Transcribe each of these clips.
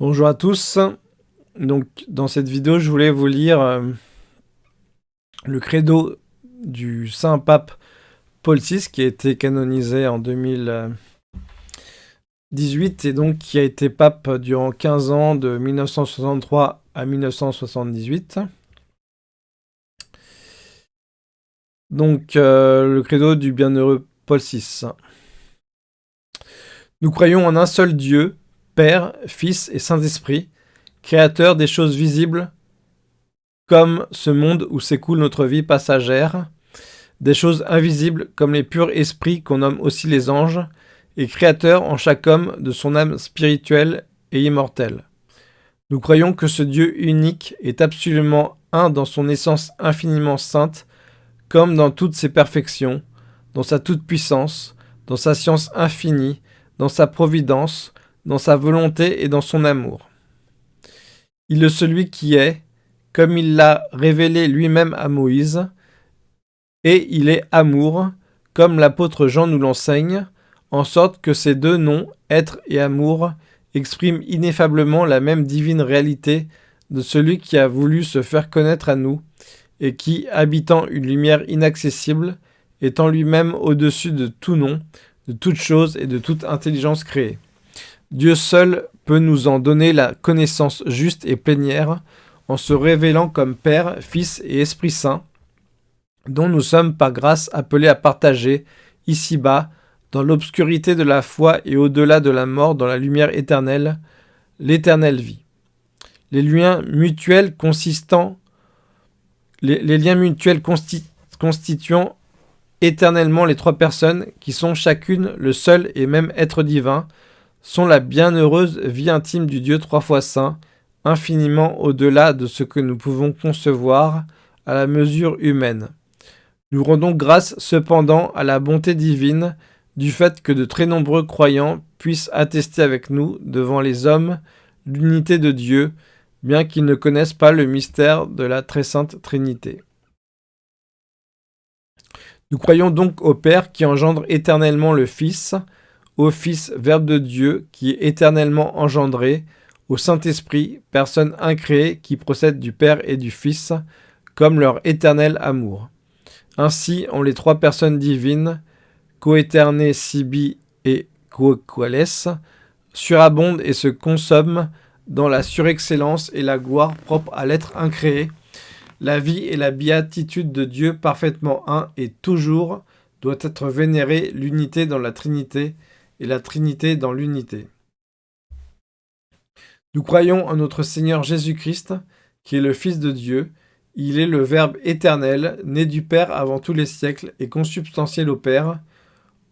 Bonjour à tous. Donc, dans cette vidéo, je voulais vous lire euh, le credo du Saint Pape Paul VI, qui a été canonisé en 2018 et donc qui a été pape durant 15 ans, de 1963 à 1978. Donc, euh, le credo du bienheureux Paul VI. Nous croyons en un seul Dieu, Père, Fils et Saint-Esprit, Créateur des choses visibles, comme ce monde où s'écoule notre vie passagère, des choses invisibles comme les purs esprits qu'on nomme aussi les anges, et créateur en chaque homme de son âme spirituelle et immortelle. Nous croyons que ce Dieu unique est absolument un dans son essence infiniment sainte, comme dans toutes ses perfections, dans sa toute-puissance, dans sa science infinie, dans sa providence, dans sa volonté et dans son amour. Il est celui qui est, comme il l'a révélé lui-même à Moïse, et il est amour, comme l'apôtre Jean nous l'enseigne, en sorte que ces deux noms, être et amour, expriment ineffablement la même divine réalité de celui qui a voulu se faire connaître à nous, et qui, habitant une lumière inaccessible, étant lui-même au-dessus de tout nom, de toute chose et de toute intelligence créée. Dieu seul peut nous en donner la connaissance juste et plénière en se révélant comme Père, Fils et Esprit Saint, dont nous sommes par grâce appelés à partager, ici-bas, dans l'obscurité de la foi et au-delà de la mort dans la lumière éternelle, l'éternelle vie. Les liens mutuels consistant les, liens mutuels constituant éternellement les trois personnes, qui sont chacune le seul et même être divin, sont la bienheureuse vie intime du Dieu trois fois saint, infiniment au-delà de ce que nous pouvons concevoir à la mesure humaine. Nous rendons grâce cependant à la bonté divine du fait que de très nombreux croyants puissent attester avec nous devant les hommes l'unité de Dieu, bien qu'ils ne connaissent pas le mystère de la très sainte Trinité. Nous croyons donc au Père qui engendre éternellement le Fils, au Fils Verbe de Dieu qui est éternellement engendré, au Saint-Esprit, personne incréée qui procède du Père et du Fils, comme leur éternel amour. Ainsi, ont les trois personnes divines, coéternées sibi et coquales, surabondent et se consomment dans la surexcellence et la gloire propre à l'être incréé, la vie et la béatitude de Dieu parfaitement un et toujours doit être vénérée l'unité dans la Trinité et la Trinité dans l'unité. Nous croyons en notre Seigneur Jésus-Christ, qui est le Fils de Dieu. Il est le Verbe éternel, né du Père avant tous les siècles et consubstantiel au Père,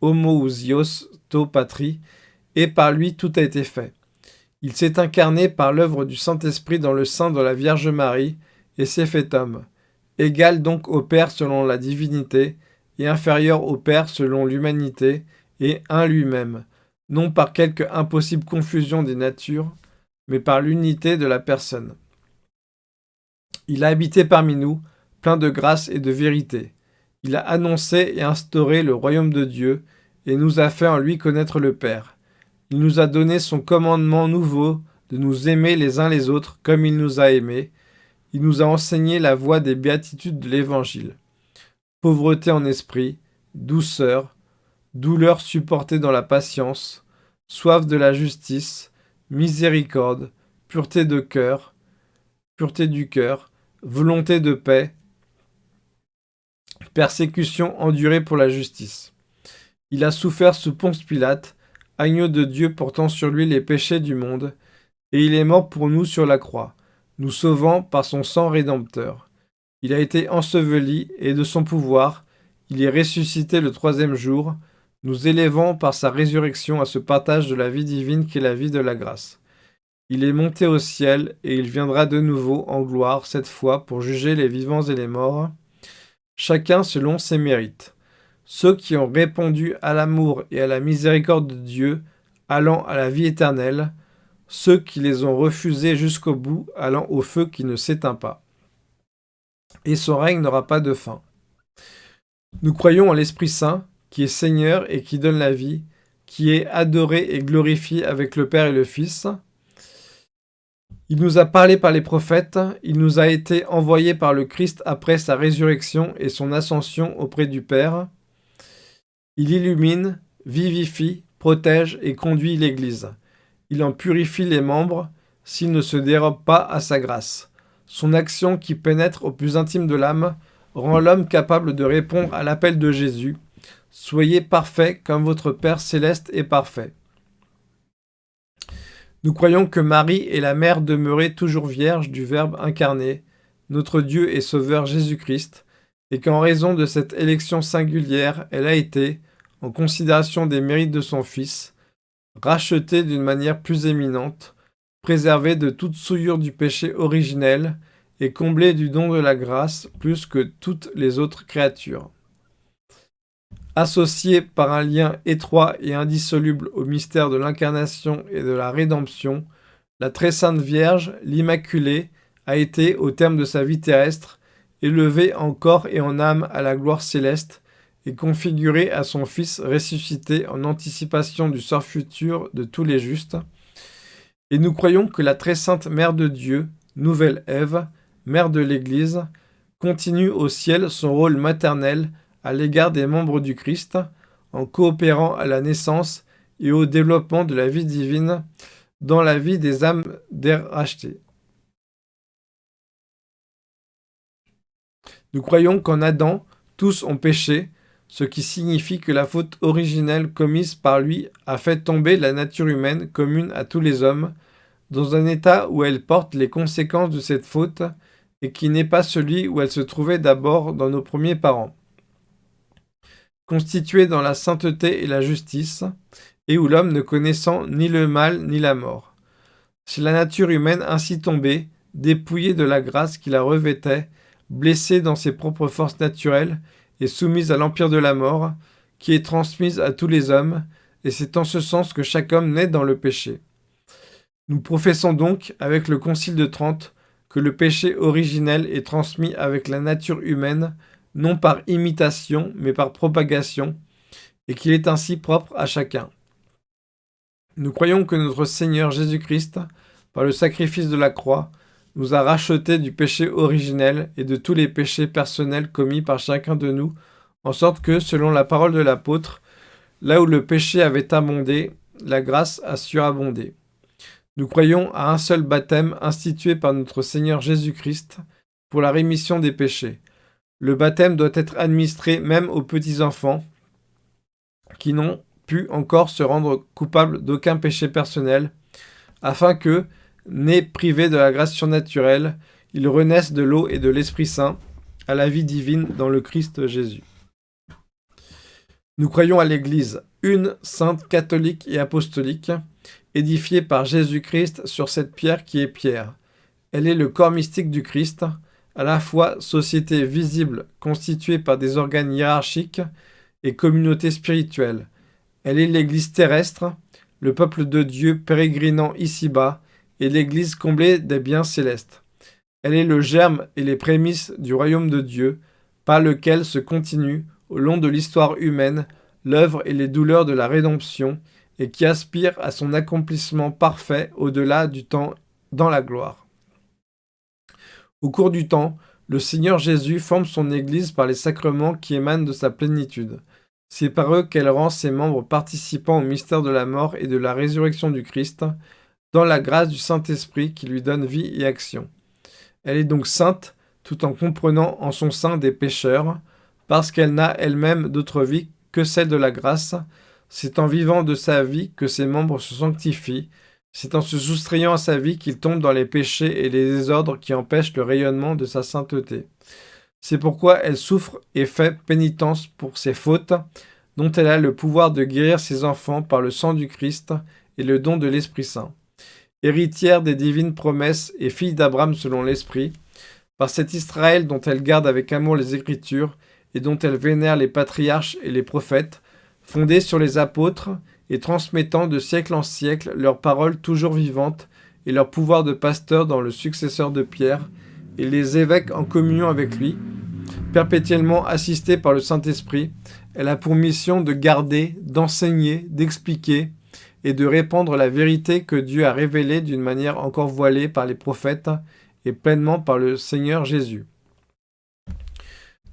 homoousios to patri, et par lui tout a été fait. Il s'est incarné par l'œuvre du Saint-Esprit dans le sein de la Vierge Marie et s'est fait homme, égal donc au Père selon la divinité et inférieur au Père selon l'humanité et un lui-même, non par quelque impossible confusion des natures, mais par l'unité de la personne. Il a habité parmi nous, plein de grâce et de vérité. Il a annoncé et instauré le royaume de Dieu et nous a fait en lui connaître le Père. Il nous a donné son commandement nouveau de nous aimer les uns les autres comme il nous a aimés. Il nous a enseigné la voie des béatitudes de l'Évangile. Pauvreté en esprit, douceur, douleur supportée dans la patience, soif de la justice, miséricorde, pureté de cœur, pureté du cœur, volonté de paix, persécution endurée pour la justice. Il a souffert sous Ponce Pilate, agneau de Dieu portant sur lui les péchés du monde, et il est mort pour nous sur la croix, nous sauvant par son sang rédempteur. Il a été enseveli, et de son pouvoir, il est ressuscité le troisième jour, nous élevant par sa résurrection à ce partage de la vie divine qui est la vie de la grâce. Il est monté au ciel, et il viendra de nouveau en gloire, cette fois, pour juger les vivants et les morts, chacun selon ses mérites ceux qui ont répondu à l'amour et à la miséricorde de Dieu, allant à la vie éternelle, ceux qui les ont refusés jusqu'au bout, allant au feu qui ne s'éteint pas. Et son règne n'aura pas de fin. Nous croyons en l'Esprit Saint, qui est Seigneur et qui donne la vie, qui est adoré et glorifié avec le Père et le Fils. Il nous a parlé par les prophètes, il nous a été envoyé par le Christ après sa résurrection et son ascension auprès du Père. Il illumine, vivifie, protège et conduit l'Église. Il en purifie les membres s'il ne se dérobe pas à sa grâce. Son action qui pénètre au plus intime de l'âme rend l'homme capable de répondre à l'appel de Jésus. Soyez parfaits comme votre Père céleste est parfait. Nous croyons que Marie est la mère demeurée toujours vierge du Verbe incarné, notre Dieu et Sauveur Jésus-Christ, et qu'en raison de cette élection singulière, elle a été, en considération des mérites de son Fils, rachetée d'une manière plus éminente, préservée de toute souillure du péché originel et comblée du don de la grâce plus que toutes les autres créatures. Associée par un lien étroit et indissoluble au mystère de l'incarnation et de la rédemption, la très sainte Vierge, l'Immaculée, a été, au terme de sa vie terrestre, élevée en corps et en âme à la gloire céleste et configurée à son Fils ressuscité en anticipation du sort futur de tous les justes. Et nous croyons que la très sainte Mère de Dieu, nouvelle Ève, Mère de l'Église, continue au ciel son rôle maternel à l'égard des membres du Christ, en coopérant à la naissance et au développement de la vie divine dans la vie des âmes d'air rachetées. Nous croyons qu'en Adam, tous ont péché, ce qui signifie que la faute originelle commise par lui a fait tomber la nature humaine commune à tous les hommes, dans un état où elle porte les conséquences de cette faute, et qui n'est pas celui où elle se trouvait d'abord dans nos premiers parents constitué dans la sainteté et la justice, et où l'homme ne connaissant ni le mal ni la mort. C'est la nature humaine ainsi tombée, dépouillée de la grâce qui la revêtait, blessée dans ses propres forces naturelles et soumise à l'empire de la mort, qui est transmise à tous les hommes, et c'est en ce sens que chaque homme naît dans le péché. Nous professons donc, avec le Concile de Trente, que le péché originel est transmis avec la nature humaine non par imitation, mais par propagation, et qu'il est ainsi propre à chacun. Nous croyons que notre Seigneur Jésus-Christ, par le sacrifice de la croix, nous a rachetés du péché originel et de tous les péchés personnels commis par chacun de nous, en sorte que, selon la parole de l'apôtre, là où le péché avait abondé, la grâce a surabondé. Nous croyons à un seul baptême institué par notre Seigneur Jésus-Christ pour la rémission des péchés. Le baptême doit être administré même aux petits-enfants qui n'ont pu encore se rendre coupables d'aucun péché personnel, afin que, nés privés de la grâce surnaturelle, ils renaissent de l'eau et de l'Esprit Saint à la vie divine dans le Christ Jésus. Nous croyons à l'Église, une sainte catholique et apostolique, édifiée par Jésus-Christ sur cette pierre qui est pierre. Elle est le corps mystique du Christ, à la fois société visible constituée par des organes hiérarchiques et communauté spirituelle. Elle est l'Église terrestre, le peuple de Dieu pérégrinant ici-bas, et l'Église comblée des biens célestes. Elle est le germe et les prémices du royaume de Dieu, par lequel se continue, au long de l'histoire humaine, l'œuvre et les douleurs de la rédemption, et qui aspire à son accomplissement parfait au-delà du temps dans la gloire. Au cours du temps, le Seigneur Jésus forme son Église par les sacrements qui émanent de sa plénitude. C'est par eux qu'elle rend ses membres participants au mystère de la mort et de la résurrection du Christ, dans la grâce du Saint-Esprit qui lui donne vie et action. Elle est donc sainte, tout en comprenant en son sein des pécheurs, parce qu'elle n'a elle-même d'autre vie que celle de la grâce. C'est en vivant de sa vie que ses membres se sanctifient, c'est en se soustrayant à sa vie qu'il tombe dans les péchés et les désordres qui empêchent le rayonnement de sa sainteté. C'est pourquoi elle souffre et fait pénitence pour ses fautes, dont elle a le pouvoir de guérir ses enfants par le sang du Christ et le don de l'Esprit Saint. Héritière des divines promesses et fille d'Abraham selon l'Esprit, par cet Israël dont elle garde avec amour les Écritures et dont elle vénère les patriarches et les prophètes, fondée sur les apôtres, et transmettant de siècle en siècle leurs paroles toujours vivantes et leur pouvoir de pasteur dans le successeur de Pierre, et les évêques en communion avec lui, perpétuellement assistés par le Saint-Esprit, elle a pour mission de garder, d'enseigner, d'expliquer et de répandre la vérité que Dieu a révélée d'une manière encore voilée par les prophètes et pleinement par le Seigneur Jésus.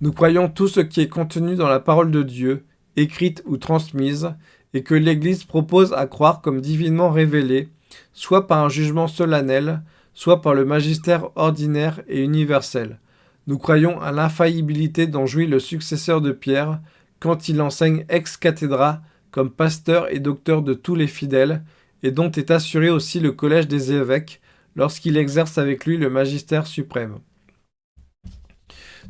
Nous croyons tout ce qui est contenu dans la parole de Dieu, écrite ou transmise, et que l'Église propose à croire comme divinement révélé, soit par un jugement solennel, soit par le magistère ordinaire et universel. Nous croyons à l'infaillibilité dont jouit le successeur de Pierre quand il enseigne ex cathedra comme pasteur et docteur de tous les fidèles, et dont est assuré aussi le collège des évêques lorsqu'il exerce avec lui le magistère suprême.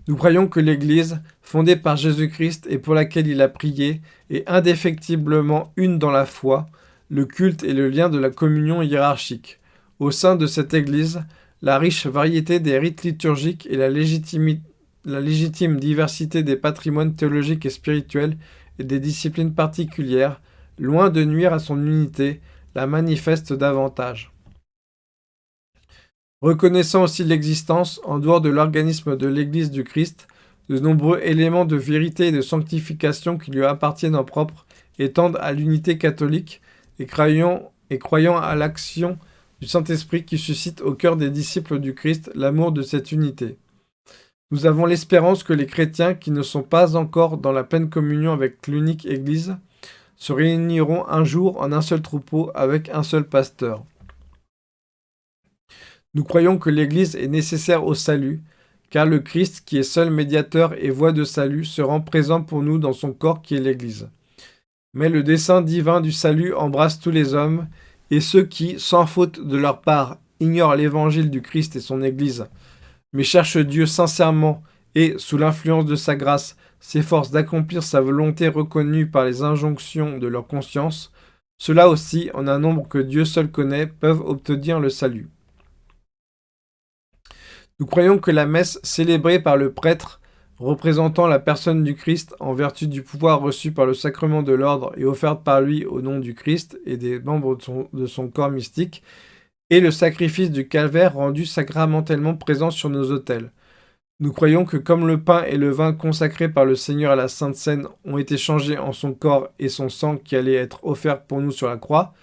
Nous croyons que l'Église, fondée par Jésus-Christ et pour laquelle il a prié, est indéfectiblement une dans la foi, le culte et le lien de la communion hiérarchique. Au sein de cette Église, la riche variété des rites liturgiques et la, la légitime diversité des patrimoines théologiques et spirituels et des disciplines particulières, loin de nuire à son unité, la manifestent davantage. Reconnaissant aussi l'existence, en dehors de l'organisme de l'Église du Christ, de nombreux éléments de vérité et de sanctification qui lui appartiennent en propre et tendent à l'unité catholique, et croyant, et croyant à l'action du Saint-Esprit qui suscite au cœur des disciples du Christ l'amour de cette unité. Nous avons l'espérance que les chrétiens qui ne sont pas encore dans la pleine communion avec l'unique Église se réuniront un jour en un seul troupeau avec un seul pasteur. Nous croyons que l'Église est nécessaire au salut, car le Christ, qui est seul médiateur et voie de salut, se rend présent pour nous dans son corps qui est l'Église. Mais le dessein divin du salut embrasse tous les hommes, et ceux qui, sans faute de leur part, ignorent l'évangile du Christ et son Église, mais cherchent Dieu sincèrement et, sous l'influence de sa grâce, s'efforcent d'accomplir sa volonté reconnue par les injonctions de leur conscience, ceux-là aussi, en un nombre que Dieu seul connaît, peuvent obtenir le salut. Nous croyons que la messe célébrée par le prêtre, représentant la personne du Christ en vertu du pouvoir reçu par le sacrement de l'ordre et offerte par lui au nom du Christ et des membres de son, corps mystique, et le sacrifice du calvaire rendu sacramentellement présent sur nos autels. Nous croyons que comme le pain et le vin consacrés par le Seigneur à la Sainte Seine ont été changés en son corps et son sang qui allait être offert pour nous sur la croix,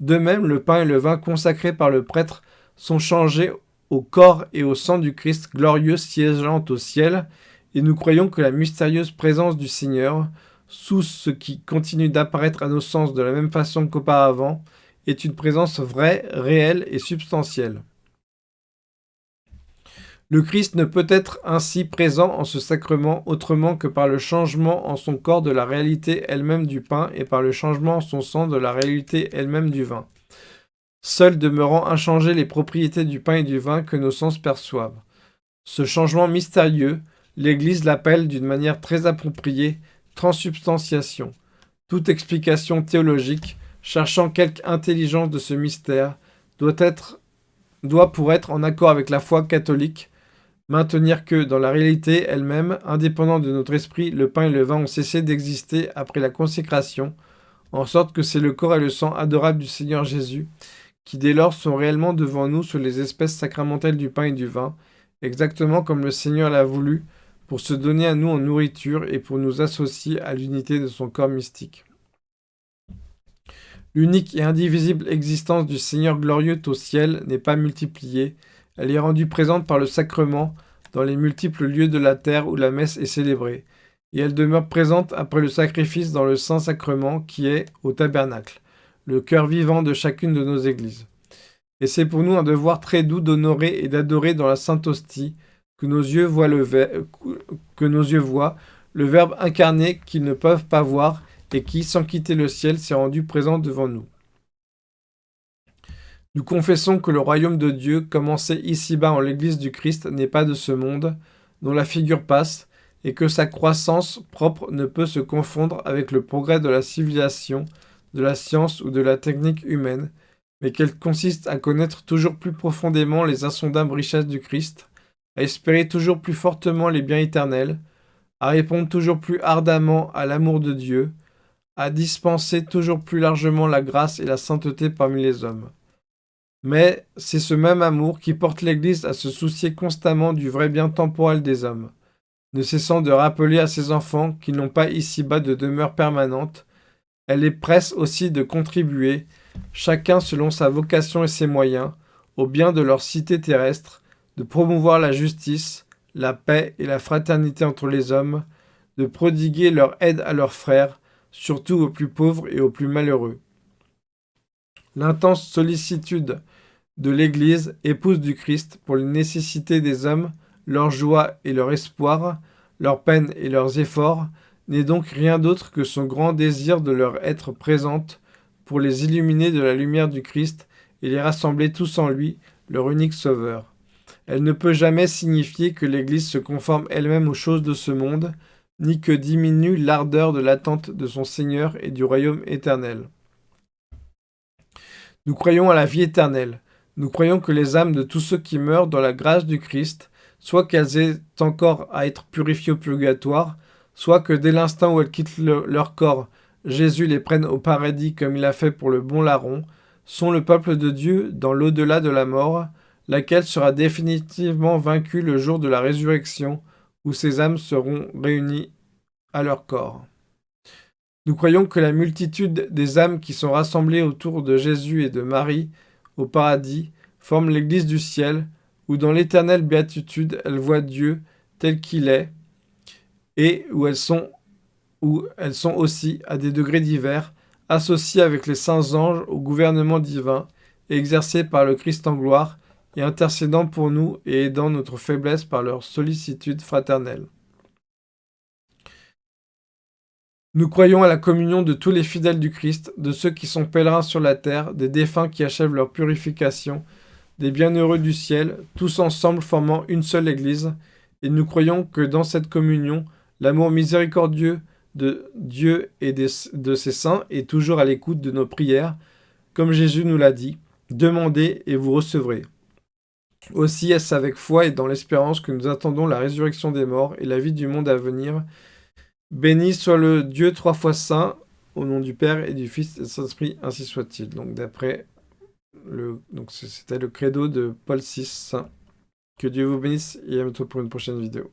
de même le pain et le vin consacrés par le prêtre sont changés au corps et au sang du Christ glorieux siégeant au ciel, et nous croyons que la mystérieuse présence du Seigneur, sous ce qui continue d'apparaître à nos sens de la même façon qu'auparavant, est une présence vraie, réelle et substantielle. Le Christ ne peut être ainsi présent en ce sacrement autrement que par le changement en son corps de la réalité elle-même du pain et par le changement en son sang de la réalité elle-même du vin seuls demeurant inchangées les propriétés du pain et du vin que nos sens perçoivent. Ce changement mystérieux, l'Église l'appelle d'une manière très appropriée transubstantiation. Toute explication théologique, cherchant quelque intelligence de ce mystère, doit, être, doit pour être en accord avec la foi catholique, maintenir que, dans la réalité elle-même, indépendant de notre esprit, le pain et le vin ont cessé d'exister après la consécration, en sorte que c'est le corps et le sang adorable du Seigneur Jésus qui dès lors sont réellement devant nous sous les espèces sacramentelles du pain et du vin, exactement comme le Seigneur l'a voulu, pour se donner à nous en nourriture et pour nous associer à l'unité de son corps mystique. L'unique et indivisible existence du Seigneur glorieux au ciel n'est pas multipliée, elle est rendue présente par le sacrement dans les multiples lieux de la terre où la messe est célébrée, et elle demeure présente après le sacrifice dans le Saint-Sacrement qui est au tabernacle le cœur vivant de chacune de nos églises. Et c'est pour nous un devoir très doux d'honorer et d'adorer dans la Sainte Hostie que nos yeux voient le, que nos yeux voient, le Verbe incarné qu'ils ne peuvent pas voir et qui, sans quitter le ciel, s'est rendu présent devant nous. Nous confessons que le royaume de Dieu, commencé ici-bas en l'Église du Christ, n'est pas de ce monde, dont la figure passe, et que sa croissance propre ne peut se confondre avec le progrès de la civilisation, de la science ou de la technique humaine, mais qu'elle consiste à connaître toujours plus profondément les insondables richesses du Christ, à espérer toujours plus fortement les biens éternels, à répondre toujours plus ardemment à l'amour de Dieu, à dispenser toujours plus largement la grâce et la sainteté parmi les hommes. Mais c'est ce même amour qui porte l'Église à se soucier constamment du vrai bien temporel des hommes, ne cessant de rappeler à ses enfants qu'ils n'ont pas ici-bas de demeure permanente, Elle les presse aussi de contribuer, chacun selon sa vocation et ses moyens, au bien de leur cité terrestre, de promouvoir la justice, la paix et la fraternité entre les hommes, de prodiguer leur aide à leurs frères, surtout aux plus pauvres et aux plus malheureux. L'intense sollicitude de l'Église, épouse du Christ, pour les nécessités des hommes, leur joie et leur espoir, leurs peines et leurs efforts, n'est donc rien d'autre que son grand désir de leur être présente pour les illuminer de la lumière du Christ et les rassembler tous en lui, leur unique sauveur. Elle ne peut jamais signifier que l'Église se conforme elle-même aux choses de ce monde, ni que diminue l'ardeur de l'attente de son Seigneur et du royaume éternel. Nous croyons à la vie éternelle. Nous croyons que les âmes de tous ceux qui meurent dans la grâce du Christ, soit qu'elles aient encore à être purifiées au purgatoire, soit que dès l'instant où elles quittent leur corps, Jésus les prenne au paradis comme il a fait pour le bon larron, sont le peuple de Dieu dans l'au-delà de la mort, laquelle sera définitivement vaincue le jour de la résurrection, où ces âmes seront réunies à leur corps. Nous croyons que la multitude des âmes qui sont rassemblées autour de Jésus et de Marie au paradis forment l'Église du ciel, où dans l'éternelle béatitude elles voient Dieu tel qu'il est, et où elles sont, aussi, à des degrés divers, associées avec les saints anges au gouvernement divin, exercées par le Christ en gloire, et intercédant pour nous et aidant notre faiblesse par leur sollicitude fraternelle. Nous croyons à la communion de tous les fidèles du Christ, de ceux qui sont pèlerins sur la terre, des défunts qui achèvent leur purification, des bienheureux du ciel, tous ensemble formant une seule Église, et nous croyons que dans cette communion, l'amour miséricordieux de Dieu et de ses saints est toujours à l'écoute de nos prières, comme Jésus nous l'a dit, « Demandez et vous recevrez ». Aussi est-ce avec foi et dans l'espérance que nous attendons la résurrection des morts et la vie du monde à venir? Béni soit le Dieu trois fois saint, au nom du Père et du Fils et du Saint-Esprit, ainsi soit-il. Donc d'après le... C'était le credo de Paul VI. Que Dieu vous bénisse et à bientôt pour une prochaine vidéo.